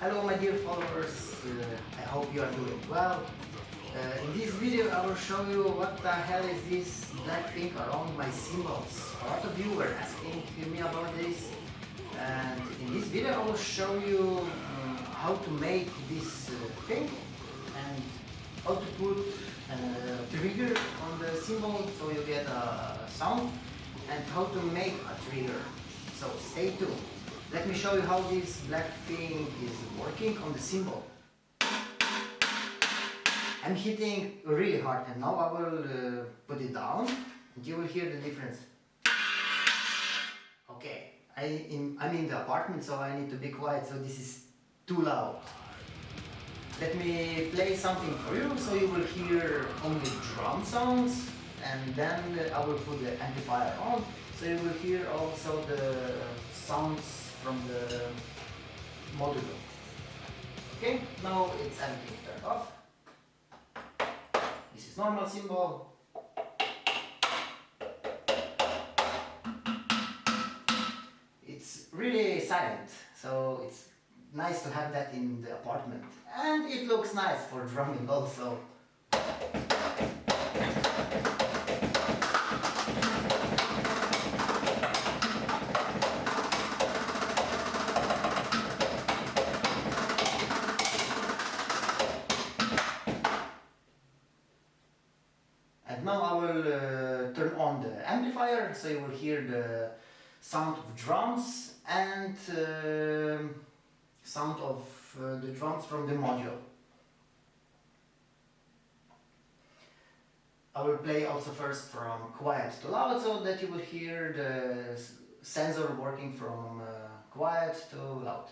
Hello my dear followers, uh, I hope you are doing well. Uh, in this video I will show you what the hell is this black thing around my cymbals. A lot of you were asking me about this and in this video I will show you um, how to make this uh, thing and how to put a trigger on the cymbal so you get a sound and how to make a trigger. So stay tuned. Let me show you how this black thing is working on the cymbal. I'm hitting really hard and now I will uh, put it down and you will hear the difference. Okay, I in, I'm in the apartment so I need to be quiet so this is too loud. Let me play something for you so you will hear only drum sounds and then I will put the amplifier on so you will hear also the sounds from the modulo. Okay, now it's everything turned off. This is normal cymbal. It's really silent, so it's nice to have that in the apartment. And it looks nice for drumming also. Turn on the amplifier so you will hear the sound of drums and uh, sound of uh, the drums from the module. I will play also first from quiet to loud so that you will hear the sensor working from uh, quiet to loud.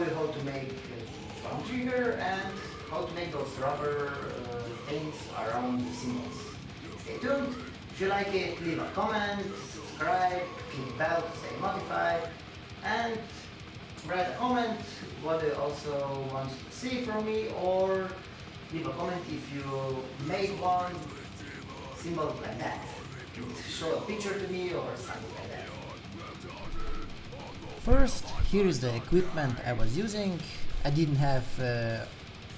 You how to make drum trigger and how to make those rubber uh, things around the cymbals. Stay tuned. If you like it, leave a comment, subscribe, click the bell to stay notified, and write a comment what you also want to see from me or leave a comment if you made one cymbal like that. Show a picture to me or something like that. First, here is the equipment I was using. I didn't have uh,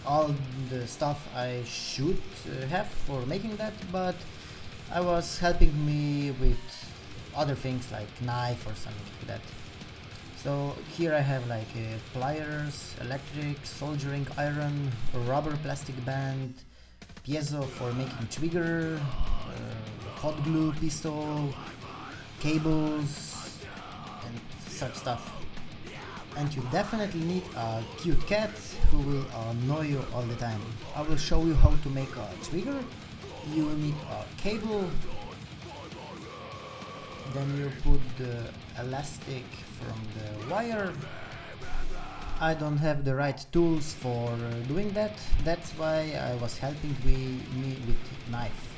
all the stuff I should uh, have for making that, but I was helping me with other things like knife or something like that. So here I have like uh, pliers, electric, soldering iron, rubber plastic band, piezo for making trigger, uh, hot glue pistol, cables, stuff. And you definitely need a cute cat who will annoy you all the time. I will show you how to make a trigger. You will need a cable. Then you put the elastic from the wire. I don't have the right tools for uh, doing that. That's why I was helping me with knife.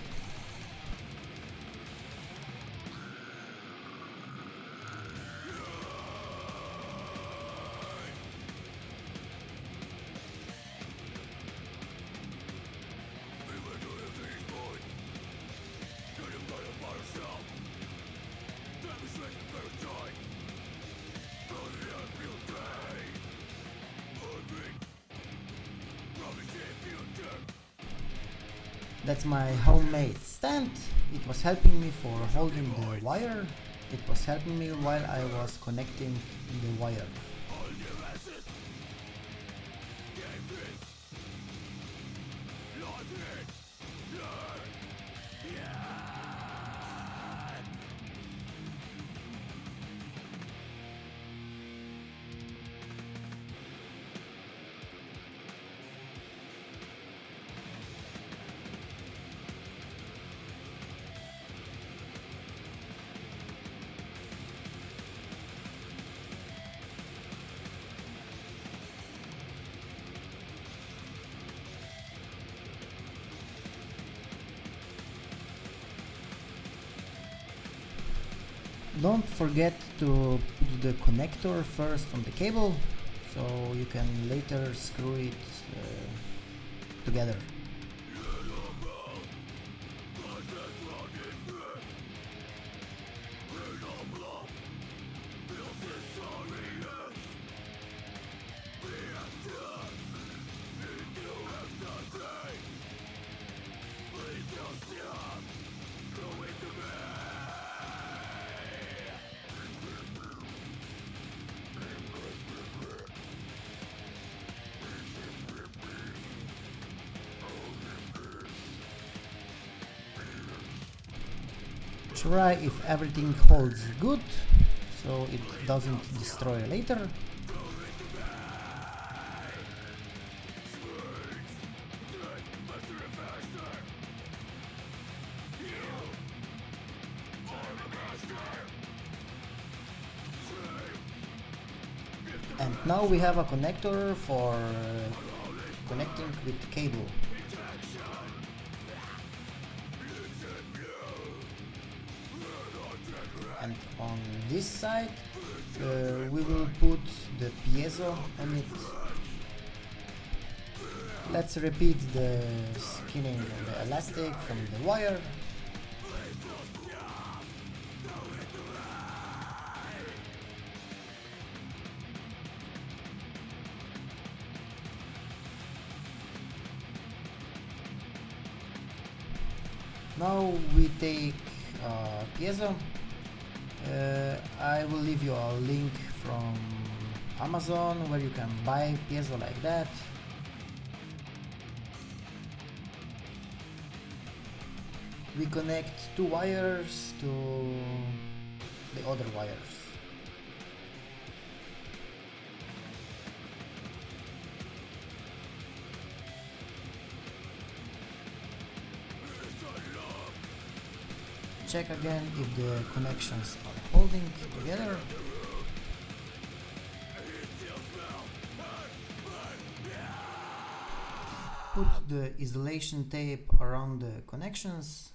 That's my homemade stand. It was helping me for holding the wire. It was helping me while I was connecting the wire. Don't forget to put the connector first on the cable so you can later screw it uh, together. Try if everything holds good so it doesn't destroy later. And now we have a connector for connecting with cable this side uh, we will put the piezo on it. Let's repeat the skinning of the elastic from the wire. Now we take uh, piezo uh, I will leave you a link from Amazon where you can buy piezo like that. We connect two wires to the other wires. Check again if the connections are holding together. Put the isolation tape around the connections.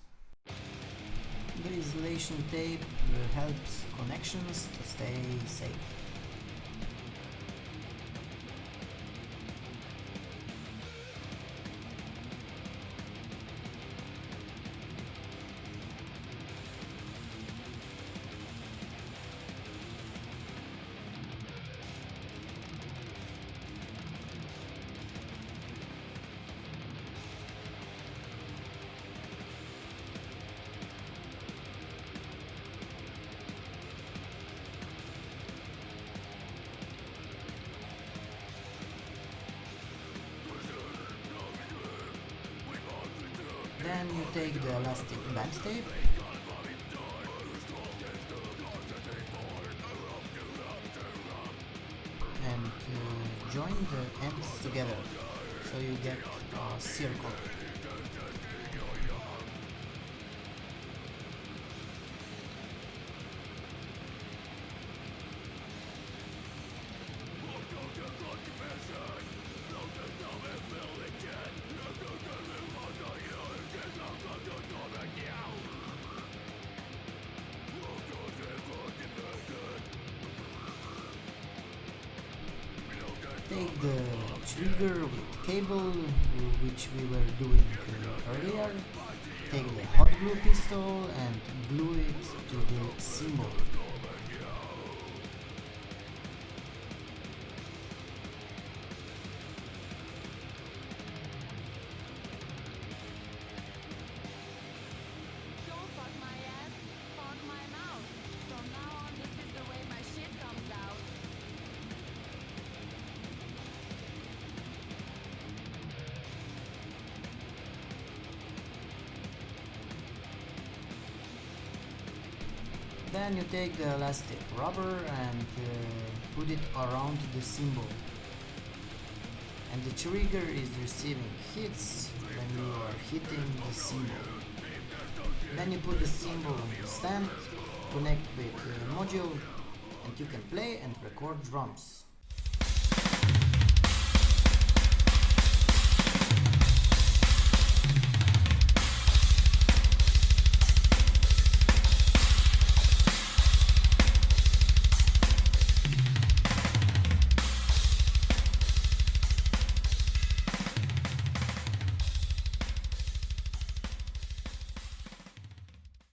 The isolation tape uh, helps connections to stay safe. Then you take the elastic band tape and uh, join the ends together so you get a circle. Take the trigger with cable which we were doing uh, earlier. Take the hot glue pistol and glue it to the cymbal Then you take the elastic rubber and uh, put it around the cymbal. And the trigger is receiving hits when you are hitting the cymbal. Then you put the cymbal on the stand, connect with the module, and you can play and record drums.